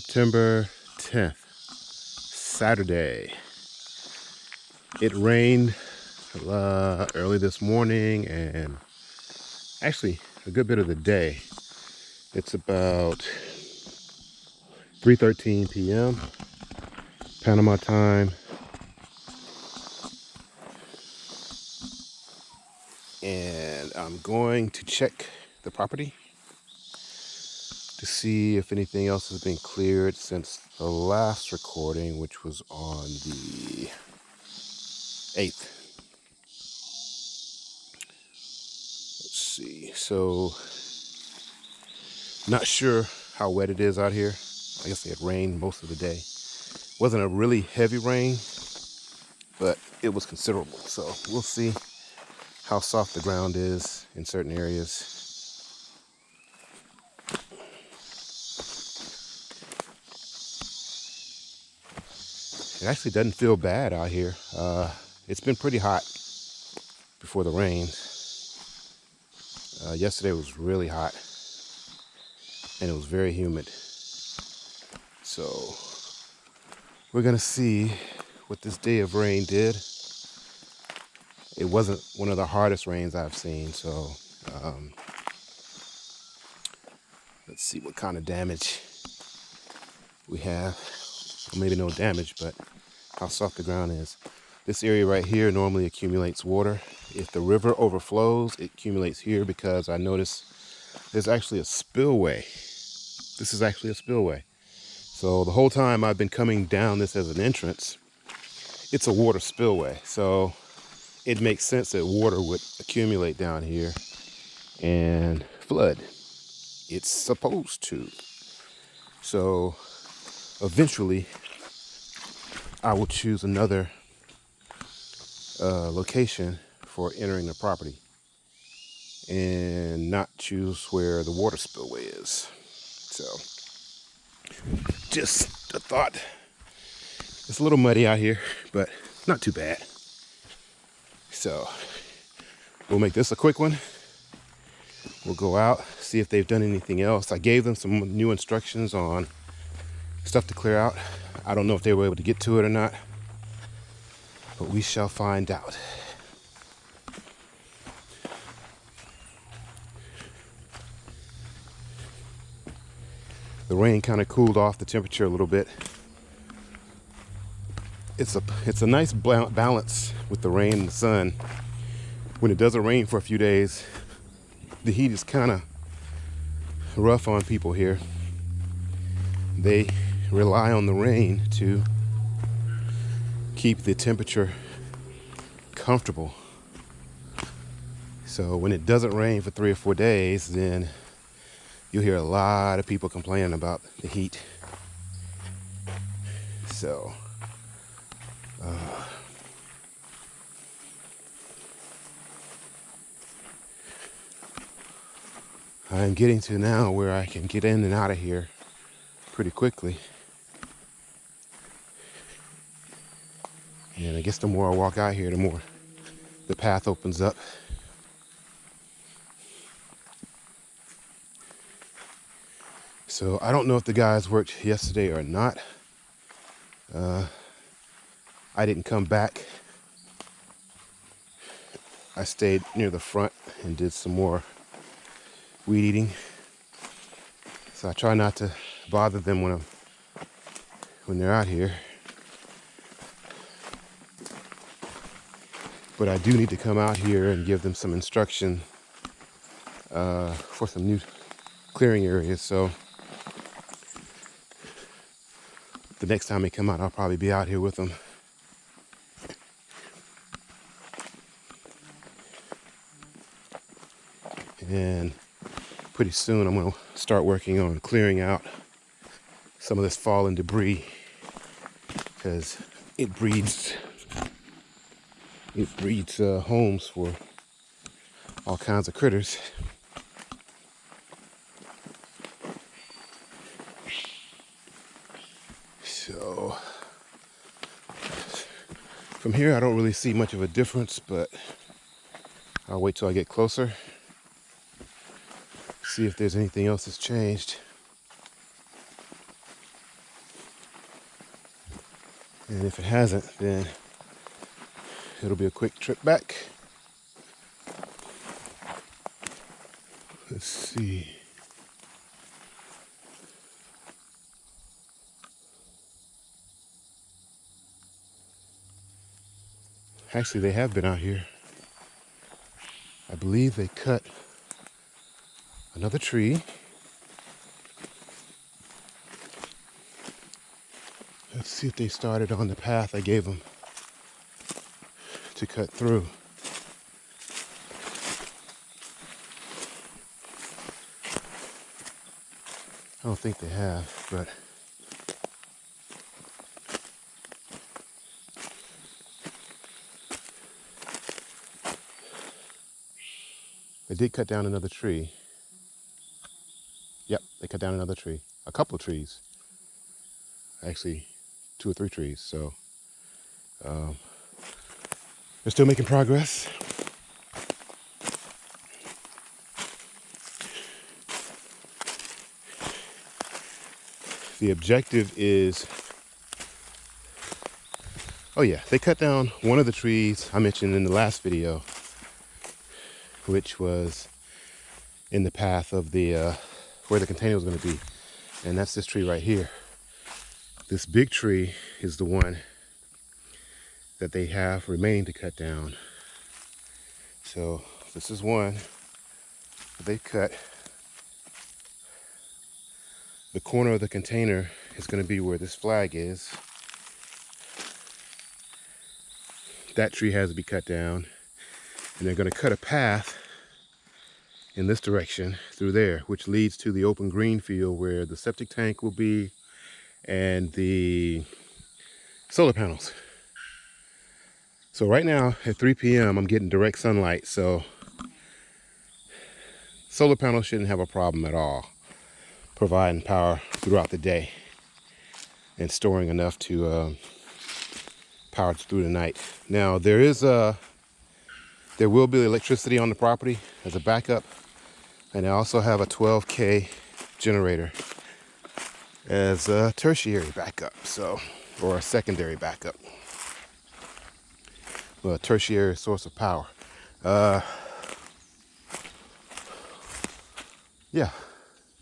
September 10th, Saturday. It rained uh, early this morning and actually a good bit of the day. It's about 3.13 p.m. Panama time. And I'm going to check the property to see if anything else has been cleared since the last recording, which was on the 8th. Let's see. So, not sure how wet it is out here. I guess it rained most of the day. Wasn't a really heavy rain, but it was considerable. So we'll see how soft the ground is in certain areas It actually doesn't feel bad out here. Uh, it's been pretty hot before the rain. Uh, yesterday was really hot and it was very humid. So we're gonna see what this day of rain did. It wasn't one of the hardest rains I've seen, so um, let's see what kind of damage we have. Well, maybe no damage, but how soft the ground is. This area right here normally accumulates water. If the river overflows, it accumulates here because I notice there's actually a spillway. This is actually a spillway. So the whole time I've been coming down this as an entrance, it's a water spillway. So it makes sense that water would accumulate down here and flood. It's supposed to. So eventually I will choose another uh, location for entering the property and not choose where the water spillway is. So just a thought. It's a little muddy out here, but not too bad. So we'll make this a quick one. We'll go out, see if they've done anything else. I gave them some new instructions on stuff to clear out. I don't know if they were able to get to it or not, but we shall find out. The rain kind of cooled off the temperature a little bit. It's a it's a nice balance with the rain and the sun. When it doesn't rain for a few days, the heat is kind of rough on people here. They rely on the rain to keep the temperature comfortable. So when it doesn't rain for three or four days, then you'll hear a lot of people complaining about the heat. So, uh, I'm getting to now where I can get in and out of here pretty quickly. And I guess the more I walk out here, the more the path opens up. So I don't know if the guys worked yesterday or not. Uh, I didn't come back. I stayed near the front and did some more weed eating. So I try not to bother them when I'm when they're out here. But I do need to come out here and give them some instruction uh, for some new clearing areas. So the next time they come out, I'll probably be out here with them. And pretty soon I'm going to start working on clearing out some of this fallen debris because it breeds it breeds uh, homes for all kinds of critters. So from here I don't really see much of a difference, but I'll wait till I get closer. See if there's anything else that's changed. And if it hasn't, then it'll be a quick trip back. Let's see. Actually, they have been out here. I believe they cut another tree. Let's see if they started on the path I gave them to cut through. I don't think they have, but they did cut down another tree. Yep, they cut down another tree. A couple of trees. Actually, two or three trees. So um, they're still making progress. The objective is, oh yeah, they cut down one of the trees I mentioned in the last video, which was in the path of the, uh, where the container was gonna be. And that's this tree right here. This big tree is the one that they have remaining to cut down. So this is one they cut the corner of the container is going to be where this flag is. That tree has to be cut down. And they're going to cut a path in this direction through there, which leads to the open green field where the septic tank will be and the solar panels. So right now at 3 p.m. I'm getting direct sunlight, so solar panels shouldn't have a problem at all providing power throughout the day and storing enough to uh, power through the night. Now there is a, there will be electricity on the property as a backup and I also have a 12K generator as a tertiary backup, so, or a secondary backup. A tertiary source of power. Uh, yeah,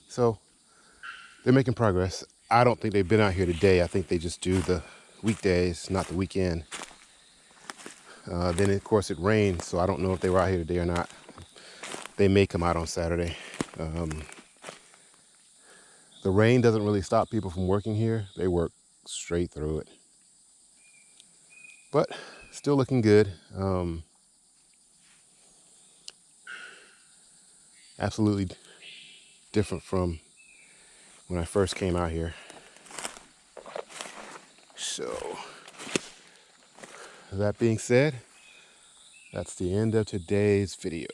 so they're making progress. I don't think they've been out here today. I think they just do the weekdays, not the weekend. Uh, then, of course, it rained, so I don't know if they were out here today or not. They may come out on Saturday. Um, the rain doesn't really stop people from working here. They work straight through it. But still looking good. Um, absolutely different from when I first came out here. So, that being said, that's the end of today's video.